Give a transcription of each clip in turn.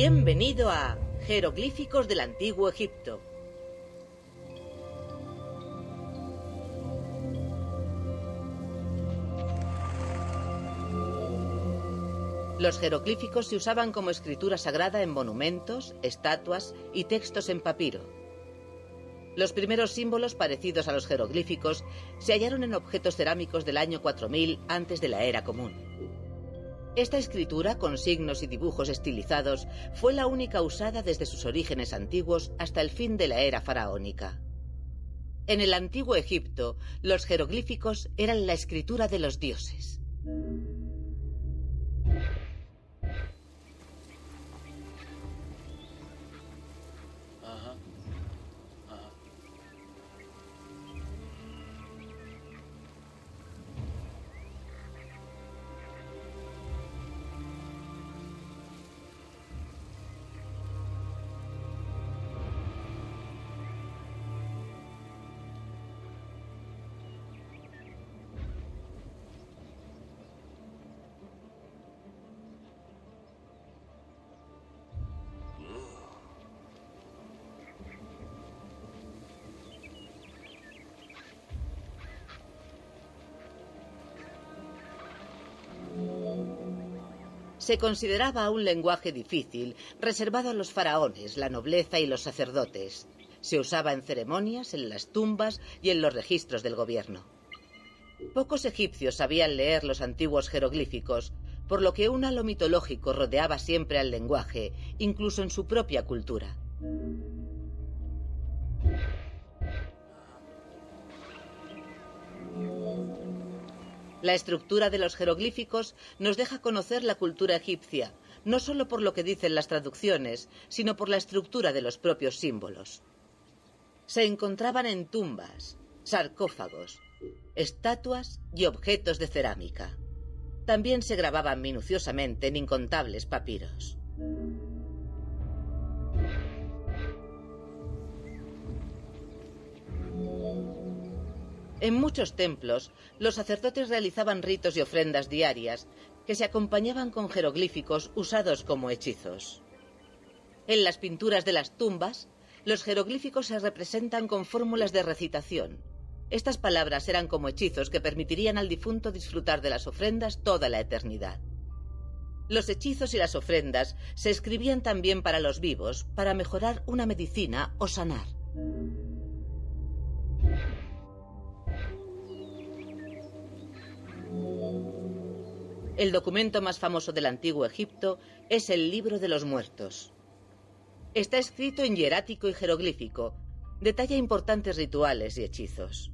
Bienvenido a Jeroglíficos del Antiguo Egipto. Los jeroglíficos se usaban como escritura sagrada en monumentos, estatuas y textos en papiro. Los primeros símbolos parecidos a los jeroglíficos se hallaron en objetos cerámicos del año 4000 antes de la era común. Esta escritura, con signos y dibujos estilizados, fue la única usada desde sus orígenes antiguos hasta el fin de la era faraónica. En el antiguo Egipto, los jeroglíficos eran la escritura de los dioses. Se consideraba un lenguaje difícil, reservado a los faraones, la nobleza y los sacerdotes. Se usaba en ceremonias, en las tumbas y en los registros del gobierno. Pocos egipcios sabían leer los antiguos jeroglíficos, por lo que un halo mitológico rodeaba siempre al lenguaje, incluso en su propia cultura. La estructura de los jeroglíficos nos deja conocer la cultura egipcia, no solo por lo que dicen las traducciones, sino por la estructura de los propios símbolos. Se encontraban en tumbas, sarcófagos, estatuas y objetos de cerámica. También se grababan minuciosamente en incontables papiros. En muchos templos, los sacerdotes realizaban ritos y ofrendas diarias que se acompañaban con jeroglíficos usados como hechizos. En las pinturas de las tumbas, los jeroglíficos se representan con fórmulas de recitación. Estas palabras eran como hechizos que permitirían al difunto disfrutar de las ofrendas toda la eternidad. Los hechizos y las ofrendas se escribían también para los vivos, para mejorar una medicina o sanar. El documento más famoso del antiguo Egipto es el Libro de los Muertos. Está escrito en hierático y jeroglífico, detalla importantes rituales y hechizos.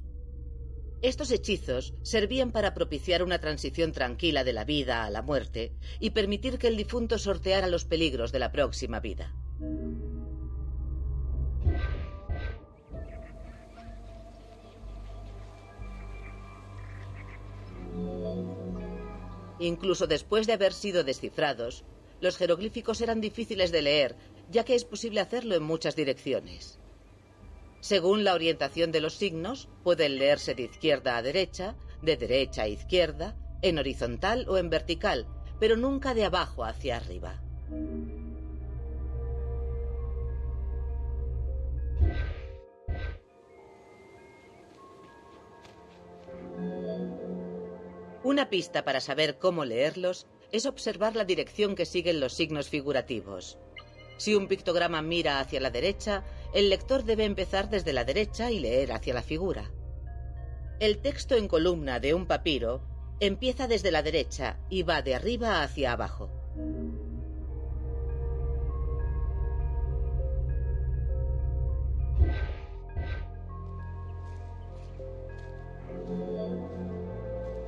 Estos hechizos servían para propiciar una transición tranquila de la vida a la muerte y permitir que el difunto sorteara los peligros de la próxima vida. Incluso después de haber sido descifrados, los jeroglíficos eran difíciles de leer, ya que es posible hacerlo en muchas direcciones. Según la orientación de los signos, pueden leerse de izquierda a derecha, de derecha a izquierda, en horizontal o en vertical, pero nunca de abajo hacia arriba. Una pista para saber cómo leerlos es observar la dirección que siguen los signos figurativos. Si un pictograma mira hacia la derecha, el lector debe empezar desde la derecha y leer hacia la figura. El texto en columna de un papiro empieza desde la derecha y va de arriba hacia abajo.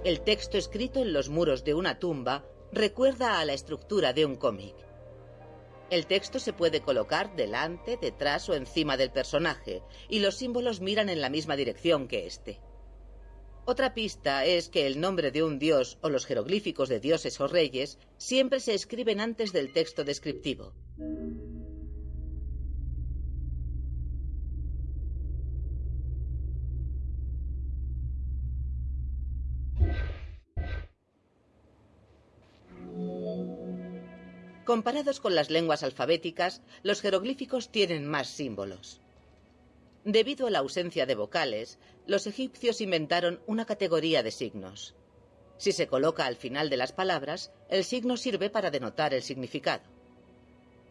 El texto escrito en los muros de una tumba recuerda a la estructura de un cómic. El texto se puede colocar delante, detrás o encima del personaje, y los símbolos miran en la misma dirección que éste. Otra pista es que el nombre de un dios o los jeroglíficos de dioses o reyes siempre se escriben antes del texto descriptivo. Comparados con las lenguas alfabéticas, los jeroglíficos tienen más símbolos. Debido a la ausencia de vocales, los egipcios inventaron una categoría de signos. Si se coloca al final de las palabras, el signo sirve para denotar el significado.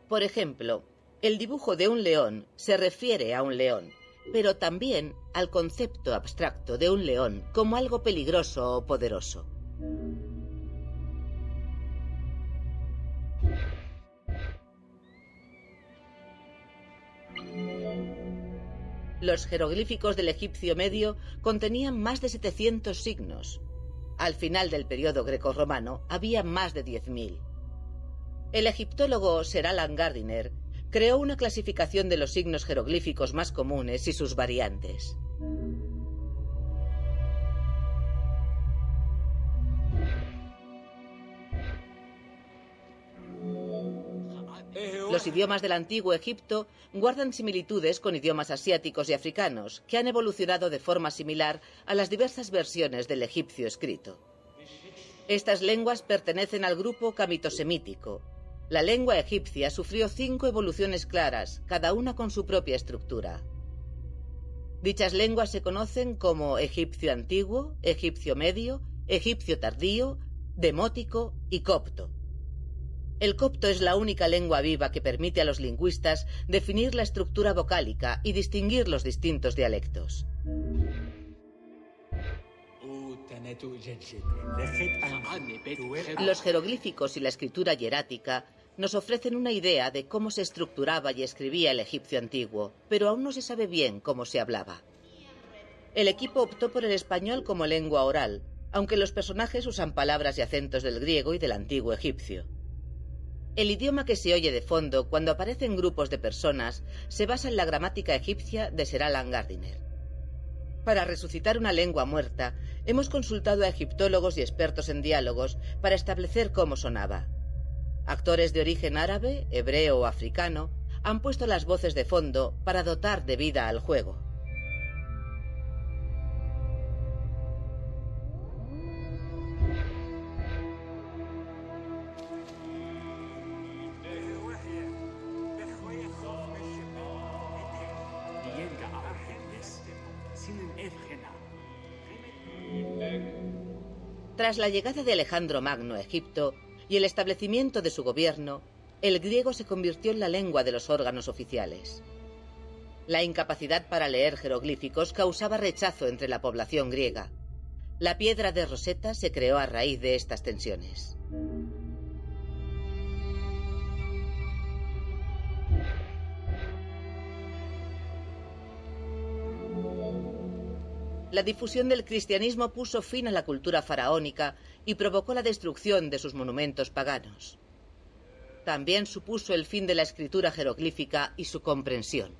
Por ejemplo, el dibujo de un león se refiere a un león, pero también al concepto abstracto de un león como algo peligroso o poderoso. Los jeroglíficos del egipcio medio contenían más de 700 signos. Al final del periodo grecorromano había más de 10.000. El egiptólogo Sir Alan Gardiner creó una clasificación de los signos jeroglíficos más comunes y sus variantes. Los idiomas del antiguo Egipto guardan similitudes con idiomas asiáticos y africanos, que han evolucionado de forma similar a las diversas versiones del egipcio escrito. Estas lenguas pertenecen al grupo camitosemítico. La lengua egipcia sufrió cinco evoluciones claras, cada una con su propia estructura. Dichas lenguas se conocen como egipcio antiguo, egipcio medio, egipcio tardío, demótico y copto. El copto es la única lengua viva que permite a los lingüistas definir la estructura vocálica y distinguir los distintos dialectos. Los jeroglíficos y la escritura hierática nos ofrecen una idea de cómo se estructuraba y escribía el egipcio antiguo, pero aún no se sabe bien cómo se hablaba. El equipo optó por el español como lengua oral, aunque los personajes usan palabras y acentos del griego y del antiguo egipcio. El idioma que se oye de fondo cuando aparecen grupos de personas se basa en la gramática egipcia de Sir Alan Gardiner. Para resucitar una lengua muerta, hemos consultado a egiptólogos y expertos en diálogos para establecer cómo sonaba. Actores de origen árabe, hebreo o africano han puesto las voces de fondo para dotar de vida al juego. Tras la llegada de Alejandro Magno a Egipto y el establecimiento de su gobierno, el griego se convirtió en la lengua de los órganos oficiales. La incapacidad para leer jeroglíficos causaba rechazo entre la población griega. La piedra de Rosetta se creó a raíz de estas tensiones. La difusión del cristianismo puso fin a la cultura faraónica y provocó la destrucción de sus monumentos paganos. También supuso el fin de la escritura jeroglífica y su comprensión.